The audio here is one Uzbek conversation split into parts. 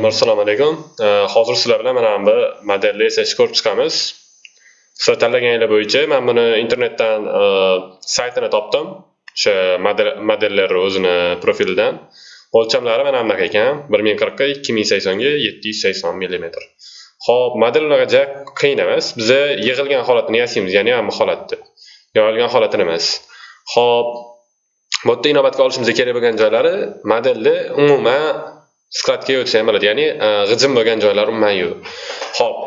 Menga assalomu alaykum. Hozir sizlar bilan mana bu modelni yasashni ko'rib chiqamiz. Sizlar tanlaganinglar bo'yicha men buni internetdan e, saytini topdim. O'sha modellar o'zini profilidan. O'lchamlari mana bunaqa ekan. 1040 ga 2080 ga 780 mm. Xo'p, model unaqa qiyin emas. Biza yig'ilgan holatini yasaymiz, ya'ni hamma holatni. Yig'ilgan holatini emas. Xo'p, bu yerda inobatga olishimiz kerak bo'lgan joylari modelni umuman skladga o'tsa ham bo'ladi ya'ni e, g'ijim bo'lgan joylar umuman yo'q. Ho'p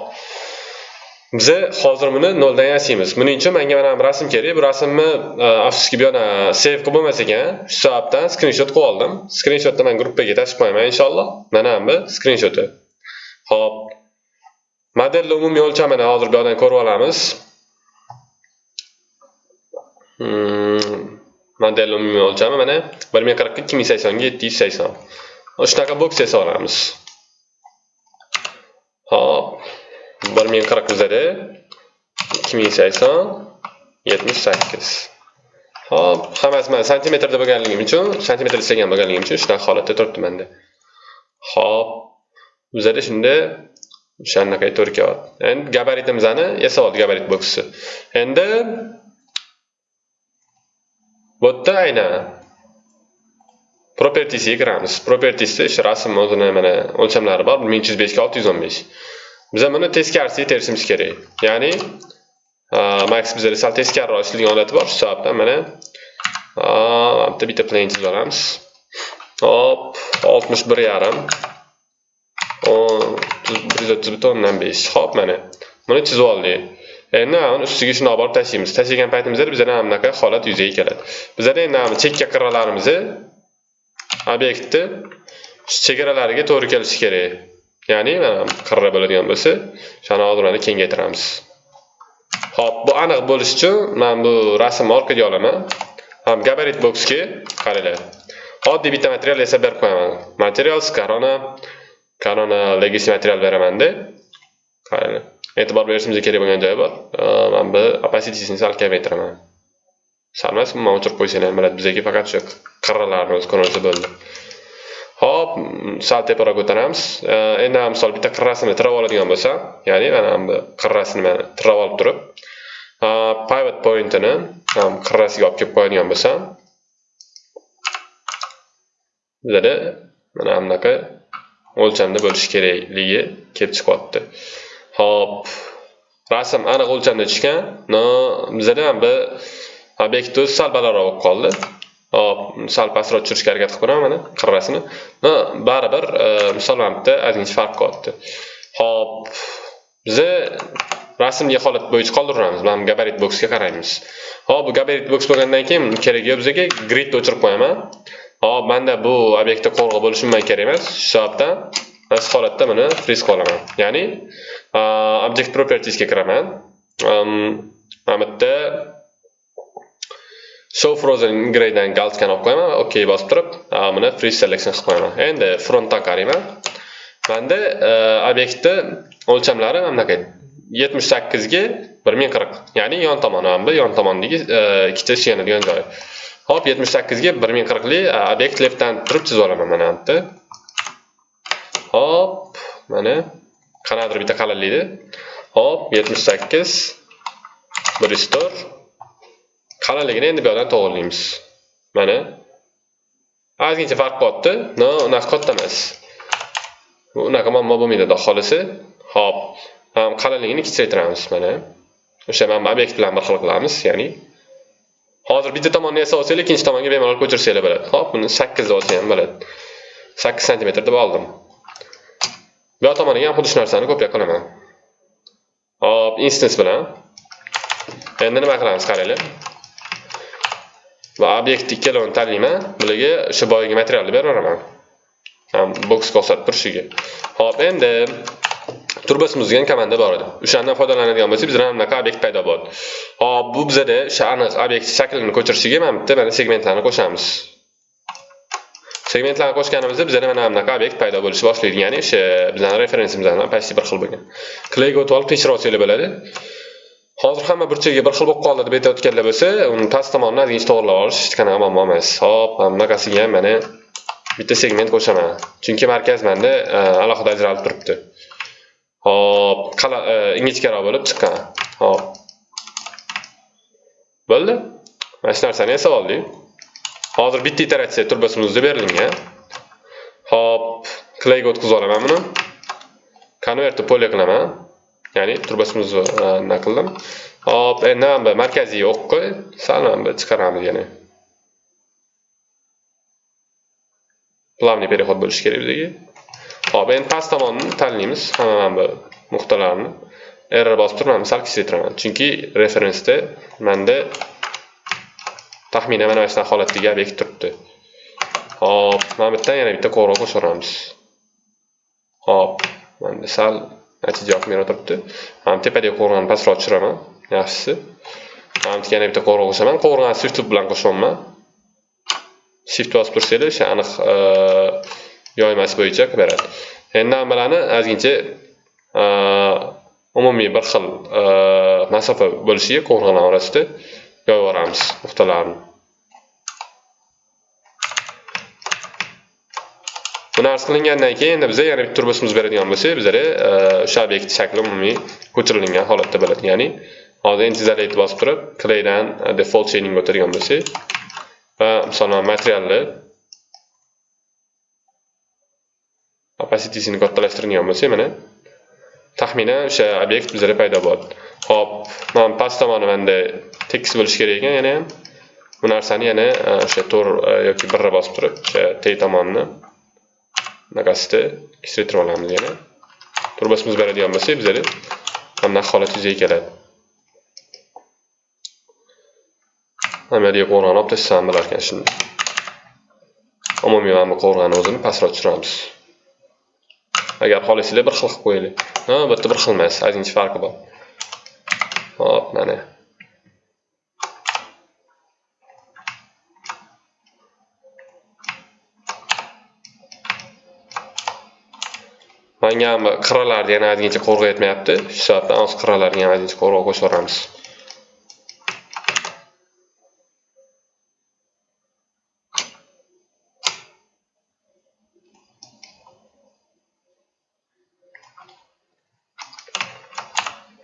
biza hozir buni noldan yasaymiz buning uchun menga mana bu rasm kerak. Bu rasmni e, afsuski bu yana save qilib bo'lmas ekan. Shu sababdan skrinshot qilib oldim. Skrinshotni man gruppaga tashib qo'yaman inshaalloh. Mana bu skrinshoti ho'p modelni umumiy o'lchamini hozir bu yoqdan ko'rib olamiz. Hmm, modelni umumiy o'lchami mana bir ming qirq ikki ming saksonga yetti yuz sakson. Shunaqa boks solamiz. Olamiz hop. Bir ming qirq bizada ikki ming sakson yetmish sakkiz. Hop. Hammasi mana santimetrda bo'lganligim uchun santimetr istagan bo'lganligim uchun shunaqa holatda turibdi manda hop. Bizada shunda. O'shanaqa to'rt qavat endi gabaritimizni yasab oldi gabarit boksni endi bu yerda aynan. Propertiesga kiramiz propertiesda ish rasm o'zini mana o'lchamlari bor. Ming yuz besh ga olti yuz o'n besh. Biza buni teskarisiga terishimiz kerak. Ya'ni max bizada sal teskariroq ishlaydigan holati bor. Shu sababdan mana bitta bitta plan chizib olamiz. Hop oltmish bir yarim. bir yuz o'ttiz o'ndan besh. Hop mana buni chizib oldik. Endi uni ustiga shundoq borib tashlaymiz. Tashlagan paytimizda bizada mana bunaqa holat yuzaga keladi. Bizada endi chekka qirralarimizni obyektni chegaralariga to'g'ri kelishi kerak. Ya'ni mana qirra bo'ladigan bo'lsa o'shani hozir kengaytiramiz. Ho'p bu aniq bo'lishi uchun man bu rasmni orqaga olaman. Ham gabarit boksga qaranglar. Oddiy bitta material yasab berib qo'yaman. Materials korona korona legacy material beramanda qaranglar. E'tibor berishimiz kerak bo'lgan joyi bor. Man bu opacitysini sal kamaytiraman sal emas umuman o'chirib qo'ysanglar ham bo'ladi bizaga faqat o'sha qirralarni o'zi ko'rinsa bo'ldi. Hop sal teparoq ko'taramiz endi misol bitta qirrasini tirab oladigan bo'lsa ya'ni mana bu qirrasini mana tirab olib turib pivot pointini qirrasiga olib kelib qo'yadigan bo'lsam bizada mana bunaqa o'lchamda bo'lishi kerakligi kelib chiqyapti. Hop rasm aniq o'lchamda tushgan. No bizada ham bir ob'ekt o'zi sal balandroq qoldi. Hop sal pastroq tushirishga harakat qilib ko'raman mana qirrasini baribir e, misol mana bitta ozgincha farq qilyapti hop biza rasmli holat bo'yicha qoldiramiz. Mana gabarit boksga qaraymiz. Hop bu gabarit boks bo'lgandan keyin kerak yo'q bizaga gridni o'chirib qo'yaman. Hop manda bu obyektda qo'rg'u bo'lishi umuman kerak emas. Shu sababdan shu holatda buni friz olaman. Ya'ni e, object propertiesga kiraman. Mana bu yerda show frozen ingredient galchkani olib qo'yaman ok bosib turib buni ah, free selection qilib qo'yaman endi uh, frontdan qarayman manda uh, obyektni o'lchamlari mana bunaqa yetmish sakkizga bir ming qirq. Ya'ni yon tomoni mana bu yon tomondagi uh, ikkita suyanadigan joyi hop yetmish sakkizga bir ming qirqli obyekt leftdan turib chizib olaman mana bu hop mana qanaqadir bitta qalinlikda hop yetmish sakkiz. Bir yuz to'rt. Qalinligini endi bu yoqdan to'g'irlaymiz mana. Ozgincha farq bo'lyapti no unaqa katta emas. Bu unaqa muammo bo'lmaydi xudo xohlasa hop qalinligini kichraytiramiz mana. O'sha mana bu obyekt bilan bir xil qilamiz ya'ni. Hozir bitta tomonni yasab olsanglar ikkinchi tomonga bemalol ko'chirsanglar bo'ladi. Hop buni sakkiz deb olsa ham bo'ladi. Sakkiz santimetr deb oldim. Bu yoq tomoniga ham xuddi shu narsani kopiya qilaman. Hop instance bilan. Endi nima qilamiz qaranglar? Va obyekt ikkalovini tanlayman bularga o'sha boyagi materialni beraveraman boks ko'rsatib turishiga. Ho'p endi turbasimiz degan komanda bor edi. O'shandan foydalanadigan bo'lsak bizda mana bunaqa obyekt paydo bo'ldi. Hop bu bizada o'sha aniq obyekt shaklini ko'chirishiga mana bitta mana segmentlarni qo'shamiz. Segmentlarni qo'shganimizda bizada mana bunaqa obyekt paydo bo'lishni boshlaydi. Ya'ni o'sha bizani referensimiz bilan почти bir xil bo'lgan. Klayga o'tib olib tekshirib olsanglar bo'ladi. Hozir hamma burchagiga bir xil bo'lib qoldi deb aytayotganlar bo'lsa uni past tomonini ozgincha to'g'irlab olish hech qanaqa muammo emas hop bunaqasiga ham mana bitta segment qo'shaman. Chunki markaz manda e, alohida ajralib turibdi. Hop, e, ingichkaroq bo'lib chiqqan. Hop. Bo'ldi? Mana shu narsani yasab oldik. Hozir bitta iteratsiya turbasimizda berilgan. Hop, clayga o'tkazib olaman buni. konvertni polya qilaman. Ya'ni turbasimizni e, nima qildim. Hop, endi ham markaziy o'qqa sal ham chiqaramiz yana. Plavniy переход bo'lishi kerak bizga. Hop, endi past tomonni tanlaymiz hamma mana bu nuqtalarni. Error bosib turib, misol kichraytiraman. Chunki referensda menda taxminan mana shu holatdagi obyekt turibdi. Hop, mana bu yerdan yana bitta qo'ng'iroq qo'shamiz. Hop, mana sal natija yoqmay turibdi. Mana tepadagi qo'rg'onni pastroq tushiraman. yaxshisi. Mana yana bitta qo'ng'iroq qo'shaman qo'ng'iroqni shift bilan qo'shyapman shift bosib tursanglar o'sha aniq e, yoymasi bo'yicha qilib beradi. Endi hammalarni ozgincha e, umumiy bir xil e, masofa bo'lishiga qo'ng'iroqlar orasida yoyib yuboramiz nuqtalarni buni arz qilingandan keyin endi biza yana bitta turbosimiz beradigan bo'lsak bizlar e, o'sha obyekt shakli umumiy ko'chirilgan holatda bo'ladi. Ya'ni hozir intizarlikni bosib turib claydan e, default chaining o'tadigan bo'lsak va masalan materialni opacitysini kattalashtiradigan bo'lsak mana taxminan o'sha obyekt bizda paydo bo'ladi. Hop mana past tomoni manda tekis bo'lishi kerak ekan yana ham bu narsani yana e, o'sha to'rt yoki birra bosib turib o'sha t tomonni bunaqasida kichraytirib olamiz yana. Turbasimiz beradigan bo'lsa bizada mana holat yuzaga keladi. Amaliy qo'rg'on olib tashlashni bo'larkan shunda. Umumiy mana bu qo'rg'onni o'zini pastroq tushiramiz. Agar xohlasanglar bir xil qilib qo'yaylik ha bu yerda bir xil emas. Ozgincha farqi bor. Hop mana. Manga ham qirralarni yana ozgincha qo'rg'o yetmayapti. Shu sababdan hozir qirralarga yana ozgincha qo'rg'o qo'shib yuboramiz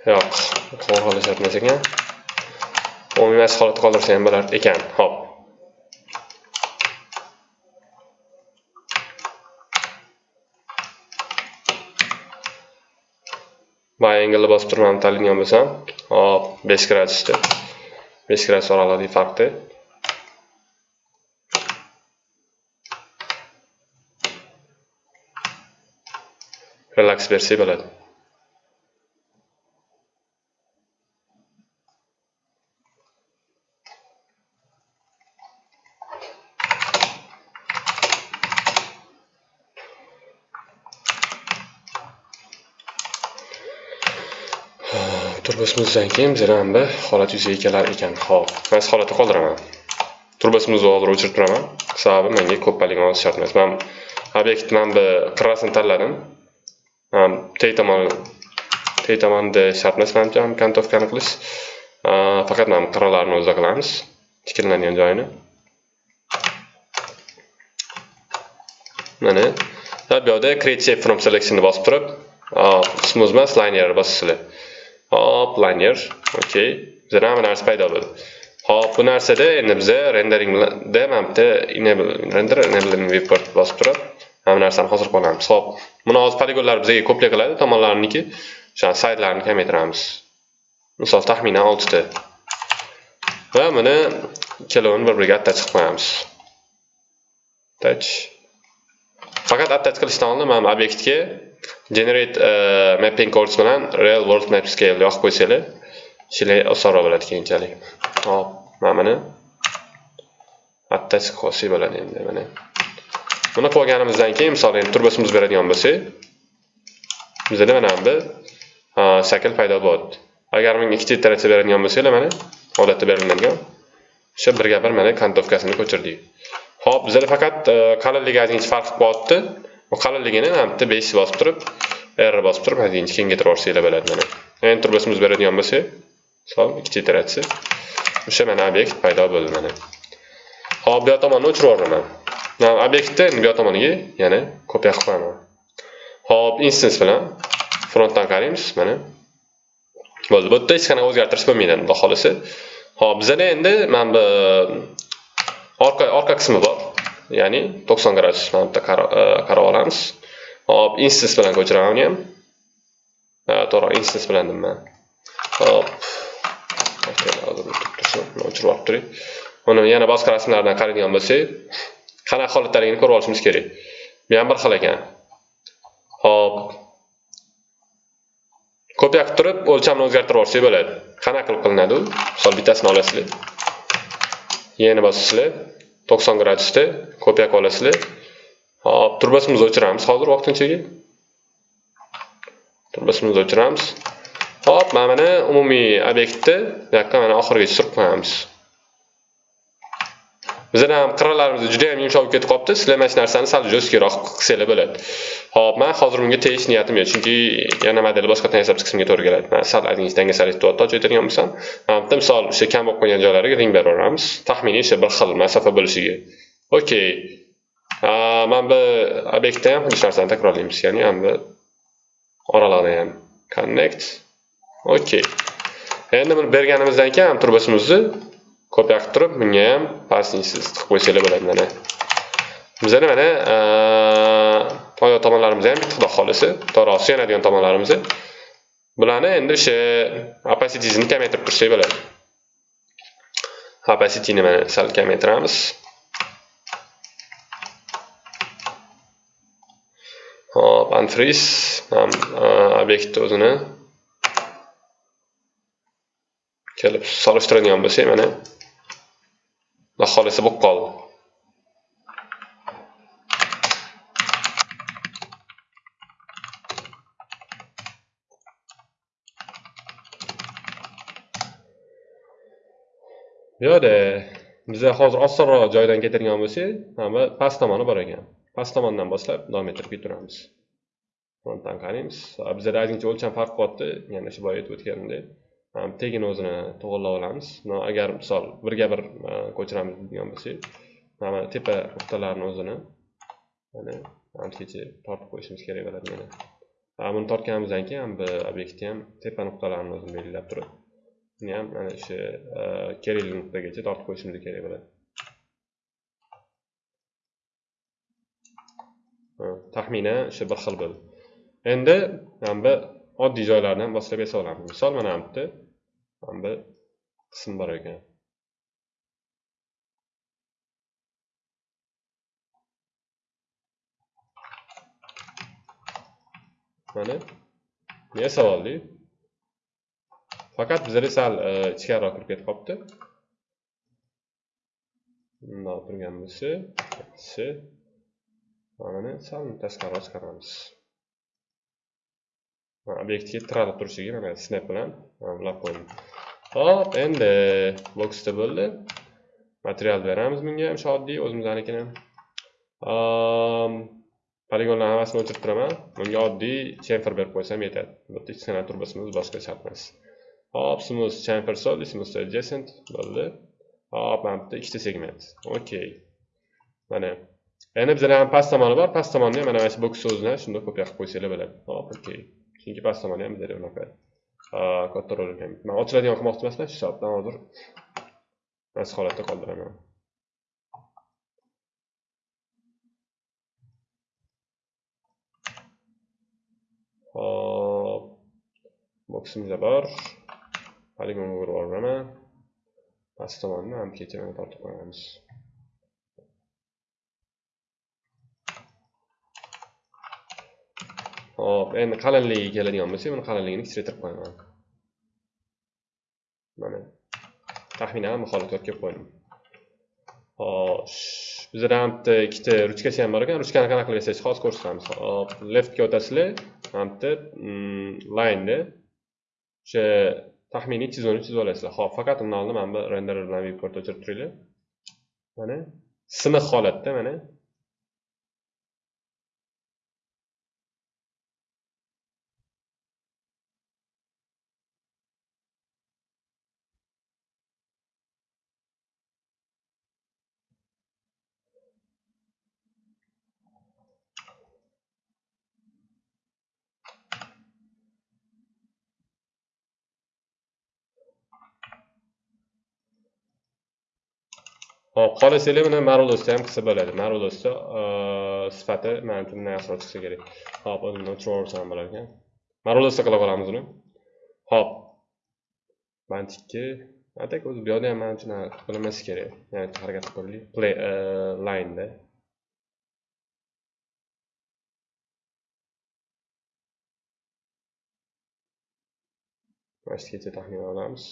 yo'q to'g'ri ekan umumiy holatda qoldirsa ham bo'lar ekan. Hop. Anglni bosib turman mana tanlagan bo'lsam hop besh gradusda besh gradus oralig'idagi farqda relaks bersak bo'ladi. Turbosimizdan keyin bizda ham bir holat yuzaga kelar ekan. Hop man siz holatda qoldiraman. Turbosimizni hozir o'chirib turaman. Sababi menga ko'p poligon olish shart emas. Man obyekt man bu qirrasini tanladim. Teg tomon teg tomonda shart emas manimcha kontovkani qilish. Faqat mana qirralarni o'zida qilamiz. Tiklanadigan joyini. Mana bu yoqda create shape from selectionni bosib turib smooth emas linear bosasizlar hop liner okey bizda hamma narsa paydo bo'ldi. Hop bu narsada endi biza renderingda mana bitta enable render enabling viewport bosib turib hamma narsani hozir qilamiz hop buni hozir poligonlar bizga ko'play qiladi tomonlarniki o'sha saytlarni kamaytiramiz. Misol taxminan oltita. Va buni ikkalovini bir biriga attach qilib qo'yamiz. Attach. Faqat attach qilishdan oldin mana bu obyektga generate uh, mapping codes bilan real world map scale yoqib qo'ysanglar ishinglar osonroq bo'ladi keyinchalik. Hop mana buni attach qilsak bo'ladi endi mana. Buni qilib olganimizdan keyin misol endi turbosimiz beradigan bo'lsak bizada mana bu uh, shakl paydo bo'ldi. Agar menga ikkita iteratsiya beradigan bo'lsanglar mana odatda beriladigan o'sha birga bir mana kantovkasini ko'chirdik. Hop bizada faqat uh, qalinligi ozgincha farq qilib qalinligini ham bitta besh bosib turib r bosib turib ozgincha kengaytirib yuborsanglar bo'ladi mana enter turbosimiz beradigan bo'lsa misol ikkita iteratsiya o'sha mana obyekt paydo bo'ldi mana hop bu yoq tomonni o'chirib yuboraman Mana obyektni bu yoq tomoniga yana kopiya qilib qo'yaman. Hop, instance bilan frontdan qaraymiz, mana. Bo'ldi. Bu yerda hech qanaqa o'zgartirish bo'lmaydi, xudo xolisa. Hop, bizda endi mana bu orqa orqa qismi bor. Ya'ni 90 gradus mana bu qarab e, olamiz. Hop, instance bilan ko'chiraman uni ham. To'g'ri, instance bilan dedim Hop. O'chirib olib turing. Uni yana boshqa rasmlardan qaraydigan bo'lsak, qanaqa holatdaligini ko'rib olishimiz kerak. Bu ham bir xil ekan. Hop. Kopiya qilib turib, o'lchamni o'zgartirib yuborsak bo'ladi. Qanaqa qilib qilinadi u? Misol bittasini olasizlar. Yana bosasizlar. 90 gradusda kopiya qilib olasizlar. Hop, turbasimizni o'chiramiz hozir vaqtinchaga. Turbasimizni o'chiramiz. Hop, mana buni umumiy obyektni bu yoqqa mana oxirigacha surib qo'yamiz. Bizani ham qirralarimiz juda ham yumshoq ketib qolibdi. Sizlar mana shu narsani sal jo'skiroq qilsanglar bo'ladi. Hop, men hozir bunga tegish niyatim yo'q, chunki yana model boshqatdan yasab chiqishimga to'g'ri keladi. Men sal adingiz dangasalik qilyapti, ochaytirgan bo'lsam, mana bitta misol o'sha kam bo'lib qolgan joylariga ring beraveramiz. Taxminiy o'sha bir xil masofa bo'lishiga. Okey. Mana bu obyektda ham shu narsani takrorlaymiz, ya'ni ham bu oralarni ham connect. Okey. Endi buni berganimizdan keyin turbasimizni kopiya qilib turib, bunga ham parsingsiz tiqib qo'ysanglar bo'ladi mana. bizani mana oyoq tomonlarimiz ham bitta xudo xohlasa to'g'ri suyanadigan tomonlarimiz. Bularni endi o'sha opacity-ni kamaytirib tursak bo'ladi. Opacity-ni mana sal kamaytiramiz. Hop, anfriz obyektni o'zini kelib solishtiradigan bo'lsak, mana xohlasa bo'lib qoldi. yo'qda biza hozir osonroq joydan ketadigan bo'lsak, mana past tomoni bor ekan. Past tomondan boshlab davom ettirib ketaveramiz. Frontdan qaraymiz. bizada ozgincha o'lcham farq qilyapti, yana shu boya aytib o'tganimdek. Tegini o'zini to'g'irlab olamiz. Agar misol birga bir e, ko'chiramiz degan bo'lsak, mana tepa nuqtalarni o'zini mana anchacha tortib qo'yishimiz kerak bo'ladi mana. Buni tortganimizdan keyin bu obyektni ham tepa nuqtalarini o'zini belgilab turib, buni ham mana shu e, kerakli nuqtagacha tortib qo'yishimiz kerak bo'ladi. taxminan o'sha bir xil bo'ldi. Endi mana bu oddiy joylarni ham boshlab yasa olamiz. Misol mana bu yerda mana bu qism bor ekan. Mana nega savolli? Faqat bizlar sal e, ichkariroq kirib ketib qolibdi. Bundoq turgan bo'lsa, mana sal tashqariroq chiqaramiz. Obyektga tiralib turishiga mana snap bilan ulab qo'ydim hop endi boxda bo'ldi. Material beramiz bunga ham oddiy o'zimiznikini poligonlar hammasini o'chirib turaman. Bunga oddiy chamfer berib qo'ysam yetadi. Bu yerda kichkina turbasimiz boshqa shart emas hop smooth chamfer soldi smooth adjacent bo'ldi. Hop mana bitta ikkita segment. Okey mana endi bizada ham past tomoni bor. Past tomonni ham mana shu boks o'zini shunda ko'paytirib qo'ysanglar bo'ladi. Hop okey chunki past tomoni ham bizada unaqa katta rol o'ynamaydi man ochiladigan qilmoqchi emasman shu soatdan hozir mana holatda qoldiraman hop boksimizda bor poligonga urib yuboraman past tomonni ham kecha tortib qo'yamiz Hop, endi qalinligiga keladigan bo'lsak, buni qalinligini kichraytirib qo'yaman. Mana. Taxminan bu holatga kelib qo'ydim. Xo'sh, bizda ham bitta ikkita ruchkasi ham bor ekan. Ruchkani qanaqa qilib yasash hozir ko'rsatamiz. Hop, leftga o'tasizlar. ham bitta line ni o'sha taxminiy chizuvni chizib olasizlar. Xo'p, faqat undan oldin mana bu renderer bilan viewport o'chirib turinglar. Mana siniq holatda mana Hop, xohlasanglar buni marulosda ham qilsa bo'ladi. Marulosda uh, sifati mana uchun bunday yaxshiroq chiqsa kerak. Hop, undan o'chirib bo'lar ekan. Marulosda qilib olamiz uni. Hop. Bantikka atak o'zi bu yerda ham mana uchun bilinmasi kerak. Ya'ni harakat qilib ko'raylik. Play uh, line da. Mana shu taxmin olamiz.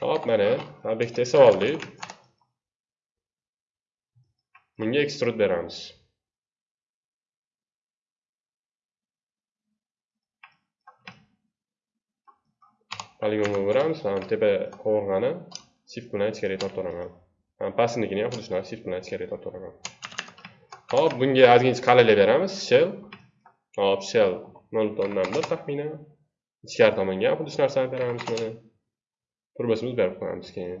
Hop, mana obyektda esa oldik. Bunga extrude beramiz. Poligonga beramiz, mana tepa qovurg'ani shift bilan ichkariga tortaveraman. Pastnikini ham xuddi shunaqa shift bilan ichkariga tortaveraman. Hop, bunga ozgincha qalaylik beramiz. Shell. Hop, shell 0.1 taxminan. Ichkari tomonga ham xuddi shu narsani beramiz mana. Turbasimiz berib qo'yamiz keyin.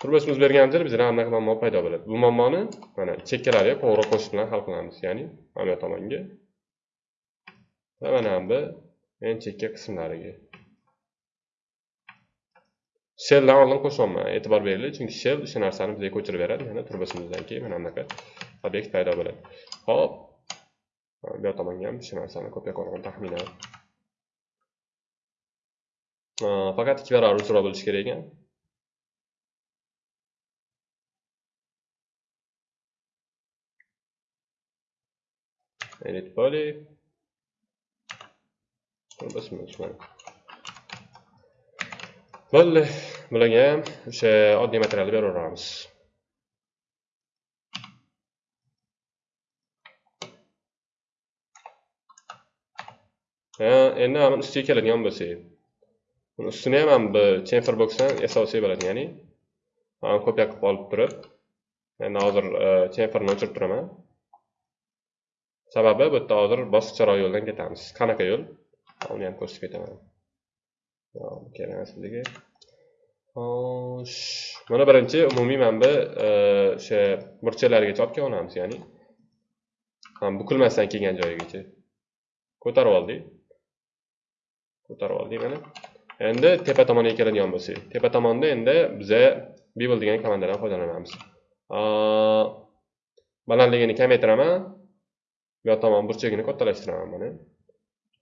Turbasimiz berganimizda bizda anaqa muammo paydo bo'ladi. Bu muammoni mana chekkalariga qo'ng'iroq qo'shish bilan hal qilamiz ya'ni mana bu tomonga. Va mana bu eng chekka qismlariga. Shelldan oldin qo'shaman e'tibor beringlar chunki shell o'sha narsani bizga ko'chirib beradi mana turbasimizdan keyin mana bunaqa obyekt paydo bo'ladi. Hop bu tomonga ham shu narsani kopiya qilgan taxminan faqat ikki barobar uzra bo'lishi kerak ekan edit body bo'ldi bularga ham o'sha oddiy materialni beraveramiz endi ustiga keladigan bo'lsak uni ustini ham bu chamfer boxdan asosiy bo'ladi, ya'ni kopiya qilib olib turib, endi hozir e, chamferni o'chirib turaman. Sababi bu yerda hozir boshqacharoq yo'ldan ketamiz. Qanaqa yo'l? Uni ham ko'rsatib ketaman. kerak emas. Xo'sh, mana birinchi umumiy manba e, o'sha burchaklarigacha olib kelganamiz ya'ni bukilmasdan kelgan joyigacha ko'tarib oldik. Ko'tarib oldik mana. Endi tepa tomonga keladigan bo'lsak tepa tomonda endi biza bevel degan komandadan foydalanamiz. Balandligini kamaytiraman. Bu yoq tomon burchagini kattalashtiraman mana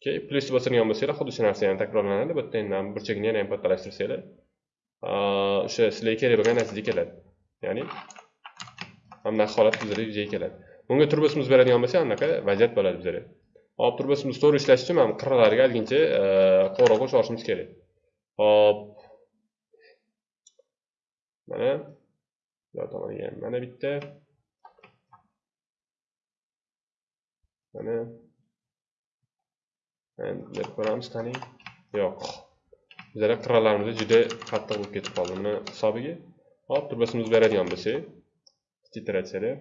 keyin plyus bosadigan bo'lsanglar xuddi shu narsa yana takrorlanadi. Bu yerda endi burchagini yana ham kattalashtirsanglar o'sha sizlarga kerak bo'lgan narsaga keladi. Ya'ni mana holat bizlarda yuzaga keladi. Bunga turbosimiz beradigan bo'lsa anaqa vaziyat bo'ladi bizlarga. Hop turbosimiz to'g'ri ishlashi uchun mana qirralariga ozgincha qo'ng'iroq qo'shib olishimiz kerak. Hop. Mana bu tomoniga mana bitta. Mana deb ko'ramiz qani. Yo'q. Bizlar qirralarimiz juda qattiq bo'lib ketib qoldi. Buni hisobiga hop turbasimiz beradigan bo'lsak, titratsiyalar.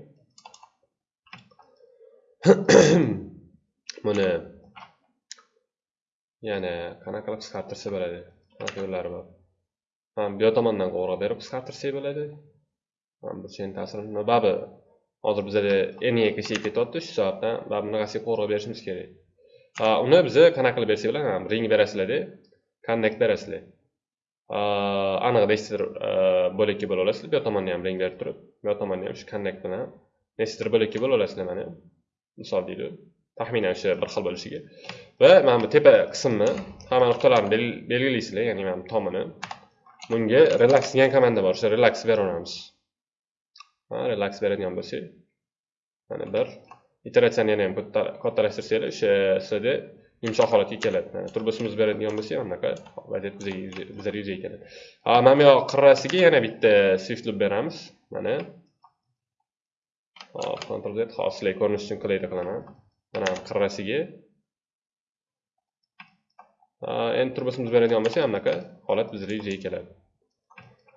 Buni yana qanaqa qilib qisqartirsa bo'ladi? Yo'llari bor ha bu yoq tomondan qo'ng'iroq berib qisqartirsak bo'ladi. Burchakni ta'sirini babi hozir bizada eniga kelishib ketyapti shu soatdan babi bunaqasiga qo'ng'iroq berishimiz kerak. Ha uni biza qanaqa qilib bersak bo'ladi? Ring berasizlarda connect berasizlar. Aniq nechtadir e, bo'lakka bo'lib olasizlar. Bu yoq tomonni ham ring berib turib bu yoq tomonni ham shu connect bilan nechtadir bo'lakka bo'lib olasizlar mana. Misol deylik taxminan o'sha bir xil bo'lishiga. Va mana bu tepa qismni hamma nuqtalarni belgilaysizlar ya'ni mana bu tomini. Bunga relax degan komanda bor o'sha relax beraveramiz relax beradigan bo'lsak mana bir iteratsiyani yana ham kattalashtrsanglar o'sha sizlarda yumshoq holatga keladi. Turbosimiz beradigan bo'lsak anaqa vaziyat bizlarga yuzaga keladi. Ha mana bu yoq qirrasiga yana bitta swift loop beramiz. Mana. Hop ctrl z hozir sizlarga ko'rinish uchun qulaylik qilaman. Mana qirrasiga. Endi turbasimiz beradigan bo'lsa anaqa holat bizga yuzaga keladi.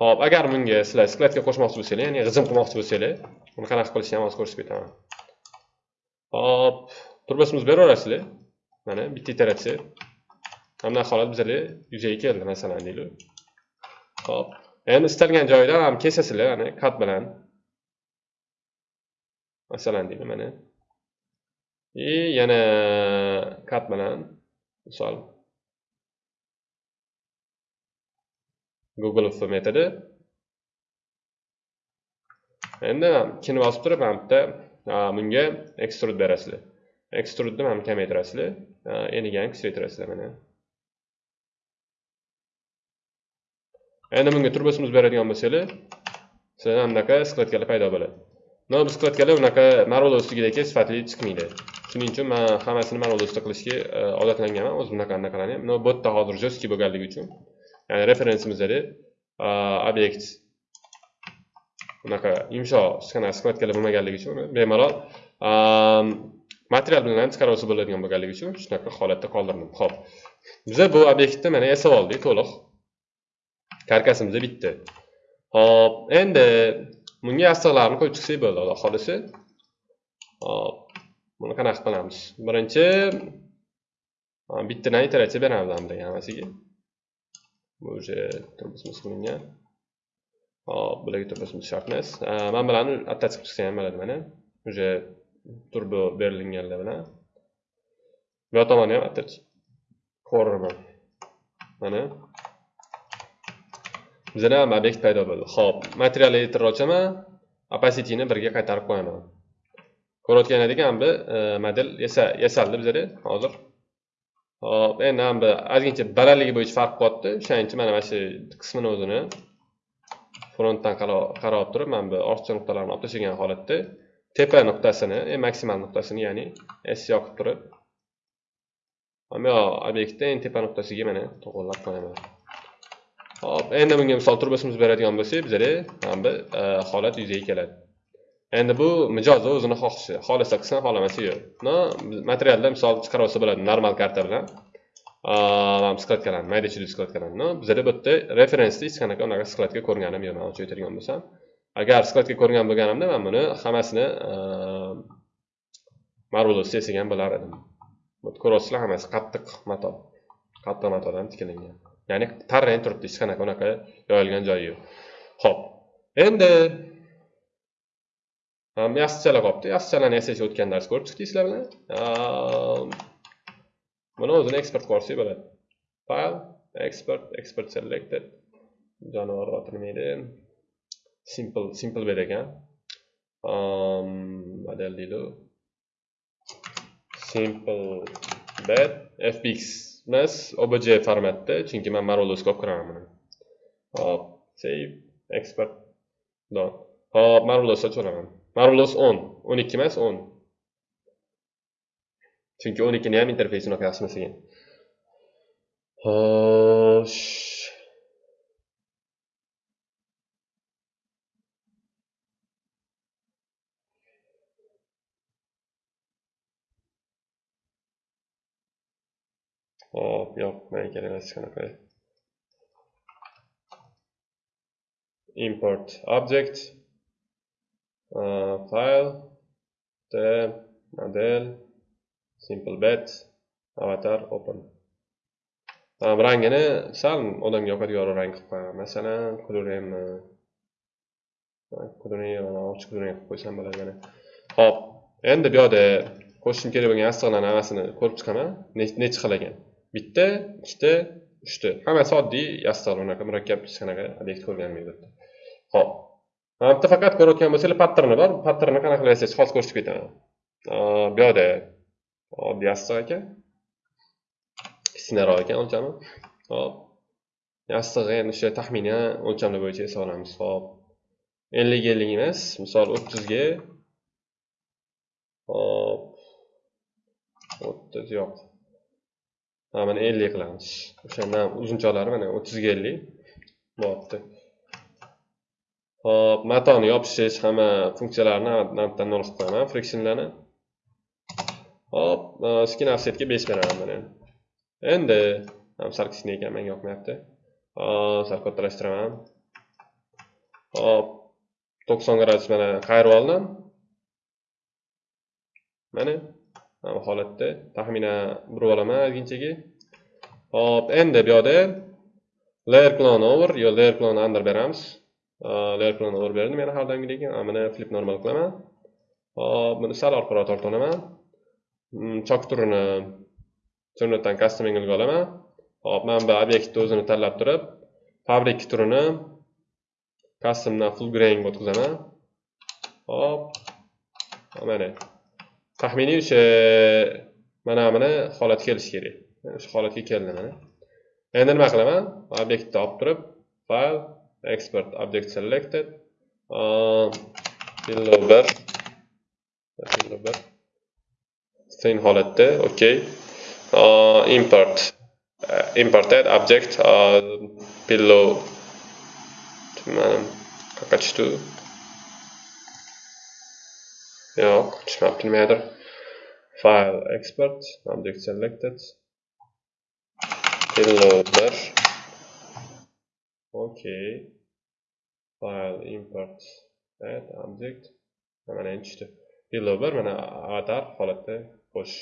Ho'p agar bunga sizlar skladga qo'shmoqchi bo'lsanglar ya'ni g'izim qilmoqchi bo'lsanglar buni qanaqa qilishni ham hozir ko'rsatib ketaman. Hop bera beraverasizlar. Mana bitta iteratsiya. Mana holat bizga yuzaga keldi masalan deylik. Hop endi istalgan joydan ham kesasizlar ana kat bilan. Masalan deylik mana. И yana kat bilan misol. Google f metodi. Endi ikkini bosib turib mana bu bunga extrude berasizlar. Extrudni mana kamaytirasizlar eniga ham kichraytirasizlar mana. Endi bunga turbosimiz beradigan bo'lsanglar sizlar bunaqa skladkalar paydo bo'ladi. No biz qilayotganlar unaqa marvel ustidagi sifatli chiqmaydi. Shuning uchun man hammasini marvel ustida qilishga e, odatlanganman. O'zim bunaqa anaqalarni ham no bu yerda hozir жесткий bo'lganligi uchun ya'ni referensimizdagi e, obyekt. Unaqa yumshoq skanasi qilayotganlar bo'lmaganligi uchun bemalol e, material bilan ham chiqarib bo'ladigan bo'lganligi uchun shunaqa holatda qoldirdim. Ho'p biza bu obyektni mana yasab oldik to'liq. Karkasimiz bitdi hop endi bunga yostiqlarni qo'yib chiqsak bo'ldi xudo xohlasa hop buni qanaqa qilamiz. Birinchi bittadan iteratsiya beramiz bularga hammasiga. Bu уже turibmiz qilingan hop bularga turibmiz shart emas man bularni attach qilib ham bo'ladi mana. Уже turbo berilganlar bilan. Bu tomonni ham attach ko'raman mana. Bizada ham obyekt paydo bo'ldi. Ho'p material editor ochaman opacityni birga qaytarib qo'yaman. Ko'rayotgan edik bu e, model yasaldi bizada hozir. Hop endi bu ozgincha balandligi bo'yicha farq qilyapti o'shaning uchun mana mana shu qismini o'zini frontdan qarab turib mana bu ortiqcha nuqtalarni olib tashlagan holatda tepa nuqtasini e, maksimal nuqtasini ya'ni s yoqib turib. Mana bu obyektda eng tepa nuqtasiga mana to'g'irlab qo'yaman. Xo'p, endi bunga misol turbosimiz beradigan bo'lsak bizada mana bu holat yuzaga keladi. Endi bu mijoz o'zini xohishi. Xolasa qilsin xolamasa yo'q. No materialda misol chiqarib olsa bo'ladi normal karta bilan skladkalarni mayda chulli skladkalarni no bizada bu yerda referensda hech qanaqa unaqa skladka ko'rganim yo'q man ochib bo'lsam. Agar skladka ko'rgan bo'lganimda men buni hammasini e, marvelosda yasagan bo'lar edim. Ko'rasizlar, hammasi qattiq mato qattiq matodan tikilgan ya'ni tarang turibdi hech qanaqa unaqa yoyilgan joyi yo'q. Ho'p endi yassichalar qolibdi yassichalarni esa o'tgan dars ko'rib chiqdingizlar bilan. Buni o'zini eksport qilib yuborsak bo'ladi. File export export selected. Jonivor edi simple simple bed ekan. Model deydi simple bed fbx emas obj formatda chunki man Marvelous olib kiraman buni hop save export done hop Marvelous ochiraman Marvelous 10 12 emas 10 chunki 12 ni ham interfeysini unaqa yaxshi hop yo'q menga kerak emas hech qanaqa import object uh, file t model simple bet avatar open. Rangini sal odamga yoqadigan rang qilib qo'yaman. Masalan coloremni e, e, e, ochiq qilib qo'ysam bo'ladi mana ho'p endi bu yoqda qo'shishim kerak bo'lgan yostiqlarni hammasini ko'rib chiqaman. Nechi xil ekan bitta ikkita uchta. Hammasi oddiy yostiqlar unaqa murakkab hech qanaqa obyekt ko'rganim yo'q ho'p mana bitta faqat ko'rayotgan bo'lsanglar patterni bor. Patternni qanaqa qilasiz hozir ko'rsatib ketaman. Bu yoqda. Oddiy yostiq ekan kichkinaroq ekan o'lchami hop yostig'i endi o'sha taxminan o'lchamlar bo'yicha yasab hop ellik ellik emas misol o'ttizga. Hop o'ttiz yo'q. Mana ellik qilamiz. O'shandan uzunchoqlari mana o'ttizga ellik. Bo'lyapti hop matoni yopishish hamma funksiyalarni navbatdan nol qilib qo'yaman frictionlarni. Hop e, skin offsetga besh beraman mana. Endi sal kichkina ekan menga yoqmayapti. Sal kattalashtiraman. Hop to'qson gradus mana qayirib oldim? Mana. Holatda. Taxminan burib olaman ozginchaga hop endi bu yoqda layer clone over yo layer clone under beramiz. Layer clone over berdim yana har doimgidek mana flip normal qilaman. Hop buni sal orqaroq tortib olaman hmm, chok turini chornotdan custom angle olaman. Hop mana bu obyektni o'zini tanlab turib fabrik turini customdan full grain o'tkazaman. Hop mana. Taxminiy o'sha mana mana holatga kelishi kerak. Shu holatga keldi mana. Endi nima qilaman? Obyektni olib turib file export object selected below bir below bir sen holatda okey uh, import uh, imported object pillow mana qayerga tushdi yo'q tushmabdi nimagadir file export object selected Pillover. Okay. File import add object. Mana tushdi. Pillover mana avatar holatda xo'sh.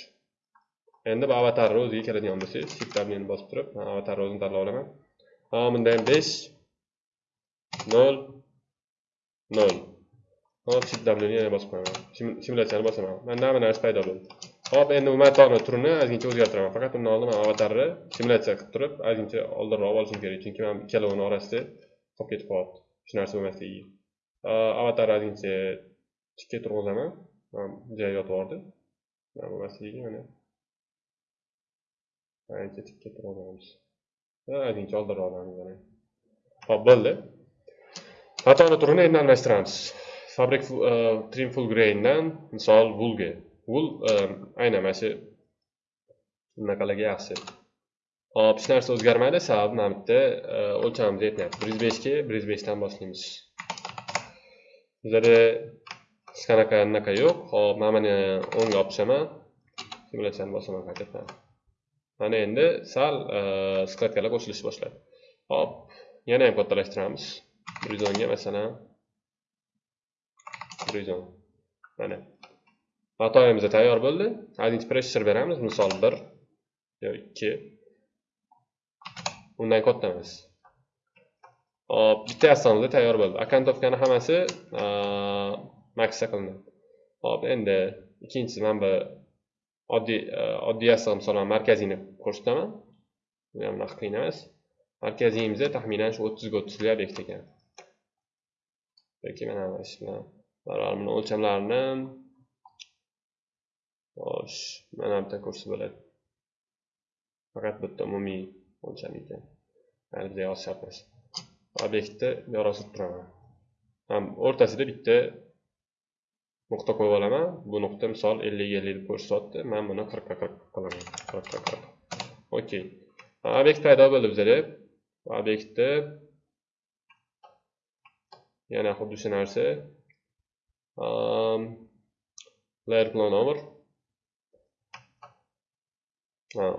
Endi bu avatarni o'ziga keladigan bo'lsak, shift tabni bosib turib, avatar o'zini tanlab olaman. Ha, bunda ham 5 0 0. Hop, shift wni yana bosib qo'yaman. Simulyatsiyani bosaman. Menda mana narsa paydo bo'ldi. Hop, endi bu matoni turini ozgincha o'zgartiraman. Faqat undan oldin men avatarni simulyatsiya qilib turib, ozgincha oldinroq olishim kerak, chunki men ikkalovini orasida qolib ketib qolyapti. shu narsa bo'lmasligi. Avatarni ozgincha tikka turg'izaman. Mana joyi yotib yubordi. Mana bo'lmasligi mana. Ancha tikka turg'izamiz. Ozgincha oldinroq olamiz mana. Hop, bo'ldi. Matoni turini endi almashtiramiz. Fabric äh, trim full graindan misol woolga. Wool äh, aynan mana shu bunaqalarga yaxshi. Hop hech narsa o'zgarmadi sababi mana bu yerda e, o'lchamimiz yetmayapti. Bir yuz beshga bir yuz beshdan boshlaymiz. Bizlarda hech qanaqa anaqa yo'q. Hop mana buni o'ngga olib tushaman simulyatsiyani bosaman qaytadan mana endi sal e, skladkalar qo'shilishni boshladi. Hop yana ham kattalashtiramiz. Bir yuz o'nga masalan. Bir mana. Matoyimiz tayyor bo'ldi. Ozgincha pressure beramiz. Misol bir yo ikki. Undan katta emas hop bitta yassamiz tayyor bo'ldi. Akantovkani hammasi maksa qilinadi hop endi ikkinchisi mana bu oddiy oddiy yassam misol markaziyni ko'rsataman. Bu ham unaqa qiyin emas markaziyimizda taxminan shu o'ttizga o'ttizli obyekt ekan. Yoki mana shu bilan buni o'lchamlarini Xo'sh, mana bitta ko'rsa bo'ladi. Faqat bitta umumiy o'lcham ekan. bizda yozish shart emas. Obyektni yorosib turaman. Ham o'rtasida bitta nuqta qo'yib olaman. Bu nuqta misol 50 ellik 50 deb ko'rsatyapti. Men buni 40 qirq 40 qilaman. 40 qirq 40. Okey. Obyekt paydo bo'ldi bizda. Obyektni yana xuddi shu narsa. Um, layer plan over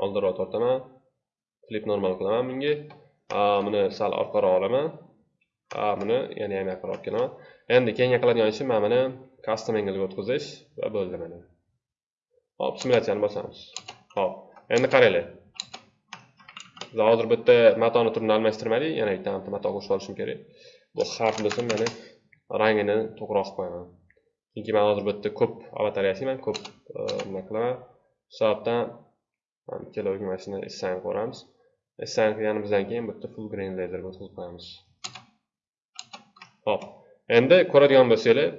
oldinroq tortaman flip normal qilaman bunga buni sal orqaroq olaman buni yana ham yaqinroq kelaman endi keyingi qiladigan ishim mana buni custom angle ga o'tkazish va bo'ldi mana hop simulyatsiyani bosamiz hop endi qaranglar biz hozir bitta matoni turini almashtirmadik yana bitta mato qo'shib olishim kerak bu harf bo'lsin mana rangini to'g'riroq qilib qo'yaman chunki man hozir bu yerda ko'p avatar yasayman ko'p e, nima qilaman. Shu sababdan ikkaloviga mana shuni assign qilamiz assign qilganimizdan keyin bu yerda full grain laser o'tkazib qo'yamiz. Hop endi ko'radigan bo'lsanglar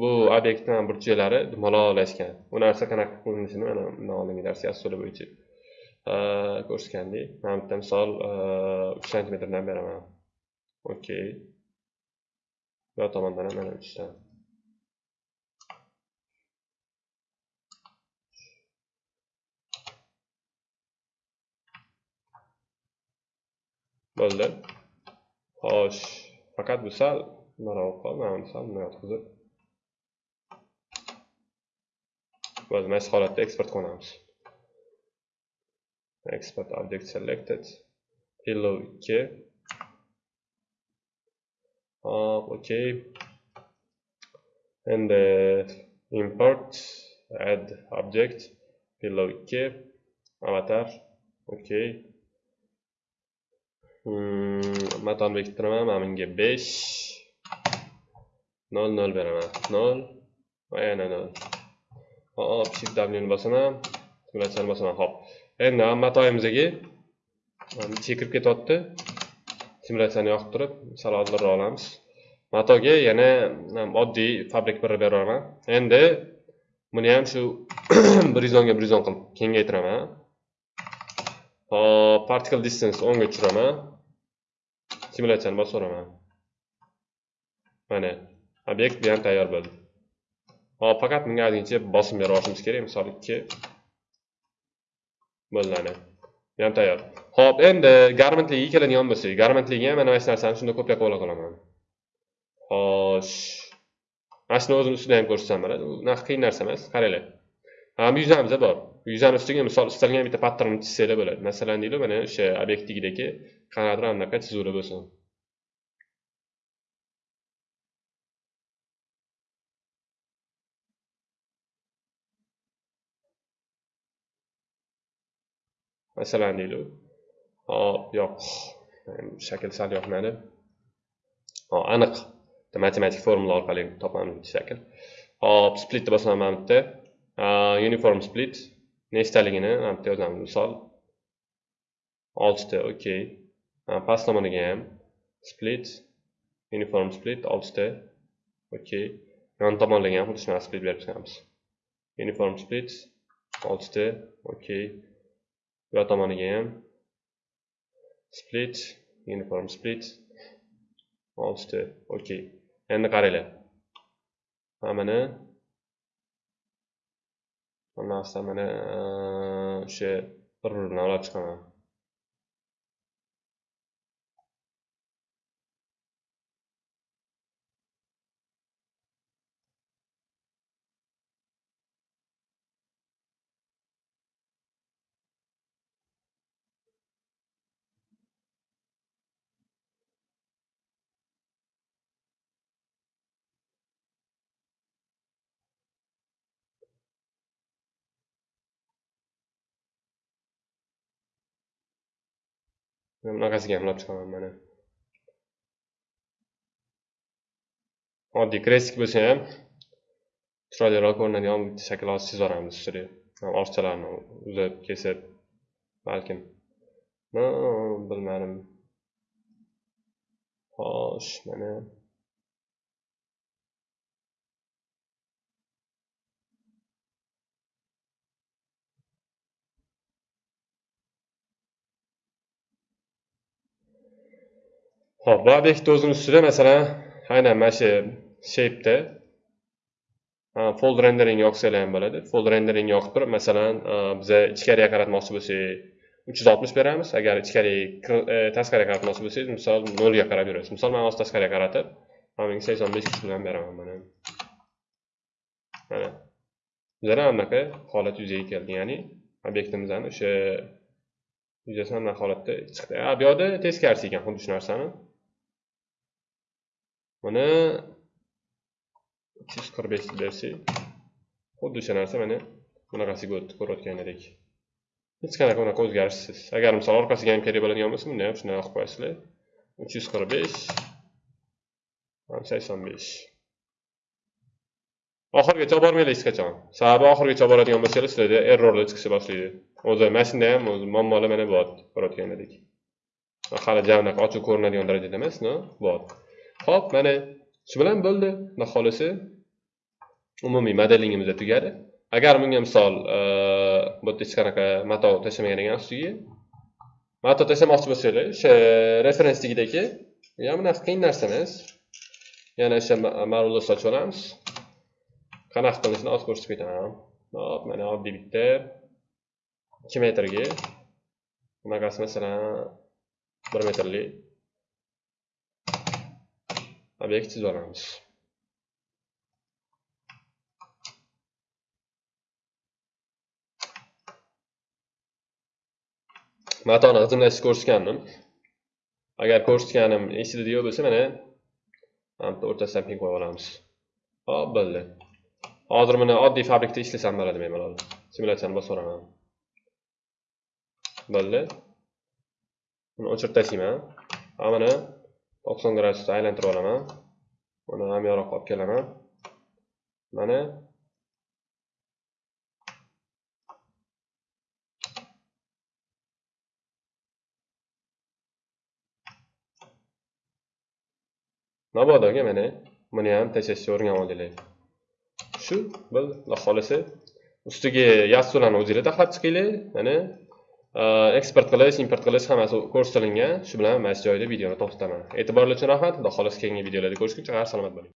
bu obyektni burchaklari dumaloqlashgan bu narsa qanaqa qilinishini mana bundan oldingi dars ussuli bo'yicha ko'rsatgandik. Mana bitta misol e, uch santimetrdan beraman. Okey bu tomondan ham mana uchdan. بولد خوش فقط بو سال. مراو قال ما عم سال ما يتخذر بولد ما يسخل التى اكسبرت كون عمس اكسبرت عبدك سلكتت هلو كي اه اوكي اند امبورت اد عبدك هلو كي عمتر اوكي Hmm, matoni bekittiraman mana bunga besh. Nol nol beraman. Nol. Va yana nol. Hop shift w ni bosaman. Simulyatsiyani bosaman. Hop. Endi matoyimizga ichiga kirib ketyapti simulyatsiyani yoqib turib sal oldinroq olamiz. Matoga yana oddiy fabrik bir beraman. Endi buni ham shu bir yuz o'nga bir yuz o'n qilib kengaytiraman. Hop particle distance o'nga tushiraman simulyatsiyani bosib mana obyekt bu ham tayyor bo'ldi. Hop faqat bunga ozgincha bosim berib olishimiz kerak. Misol ikki bo'ldi. Bu ham tayyor. Ho'p endi garmentliga keladigan bo'lsak garmentliga ham mana shu narsani shunda kopiya qilib ola qolaman. Xo'sh mana shuni o'zini ustida ham ko'rsatsam bo'ladi Bu qiyin narsa emas. Qaranglar. Yuzamiz bor. Yuzani ustiga misol istalgan bitta pattern chizsanglar bo'ladi masalan deylik mana o'sha obyektdagidagi qanaqadir anaqa chizuvlar bo'lsin masalan deylik hop yo'q shakl sal yoqmadi hop aniq. Matematik formula orqali topamiz bitta shakl hop splitni bosaman mana bu yerda uniform split. Nechtaligini mana bu yerda yozamiz. Misol oltita okey. Past tomoniga ham split uniform split oltita okey. Yon tomonlarga ham xuddi shunaqa split berib chiqamiz. Uniform split oltita okey. Bu yoq tomoniga ham split uniform split oltita okey. Endi qaranglar. Mana buni mana o'sha bir biridan olib chiqaman bunaqasiga ham olib chiqaman mana oddiy kresik bo'lsa ham chiroyliroq ko'rinadigan bitta shakl hozir chizib yuboramiz ustiga orchalarni uzib kesib balkim bilmadim xo'sh mana Xo'p, bu obyektni o'zini ustida masalan, aynan mana shu shape'da fold rendering yoqsanglar ham bo'ladi. Fold rendering yoqib turib, masalan, biza ichkariga qaratmoqchi bo'lsak, 360 beramiz. Agar ichkariga e, tashqariga qaratmoqchi bo'lsangiz, misol 0 ga qarab yurasiz. Misol men hozir tashqariga qaratib, mana 85 kuch bilan beraman mana. Mana. Bizlar anaqa holat yuzaga keldi, ya'ni obyektimizdan o'sha yuzasidan holatda chiqdi. A, bu yoqda teskarisi ekan xuddi shu narsani. Mana 345 bersak, xuddi o'sha narsa mana bunaqasiga o'tdi edik. Hech qanaqa unaqa o'zgarishsiz. Agar misol orqasiga ham kerak bo'ladigan bo'lsa, bunda ham shunday qilib qo'yasizlar. 345 85 oxirigacha olib bormanglar hech qachon sababi oxirigacha olib boradigan bo'lsangiz sizlarda errorlar chiqishni boshlaydi o'zi mana shunda ham o'zi muammolar mana bo'lyapti ko'rayotganlaridek hali javnaqa ochiq ko'rinadigan darajada emas no bo'lyapti Xo'p, mana shu bilan bo'ldi. Xudo xolisi umumiy modelingimiz tugadi. Agar bunga misol e, bu yerda hech qanaqa mato tashlamagan ekan ustiga. Mato tashlamoqchi bo'lsanglar, o'sha referensligidagi ya bunaqa qiyin narsa emas. Yana o'sha ma'lumotlar sochib olamiz. Qanaqa qilinishini hozir ko'rsatib ketaman. Hop, mana oddiy bitta 2 metrga bunaqasi masalan 1 metrlik obyekt chizib olamiz matoni g'ijimlashni ko'rsatgandim agar ko'rsatganim esida yo'q bo'lsa mana mana bitta o'rtasidan ping qo'yib olamiz hop bo'ldi hozir buni oddiy fabrikda ishlasam bo'ladi bemalol simulyatsiyani bosib yuboraman bo'ldi buni o'chirib tashlayman mana 90 gradusda aylantirib olaman. Buni ham yaroq olib kelaman. Mana. Mabodoga mana buni ham tashlashni o'rganib olinglar shu bir xohlasa ustiga yassulani o'zingizlar taxlab chiqinglar. Mana. Eksport qilish import qilish hammasi ko'rsatilgan shu bilan mana shu joyda videoni to'xtataman e'tiboringiz uchun rahmat xudo xohlasa keyingi videolarda ko'rishguncha har salomat bo'ling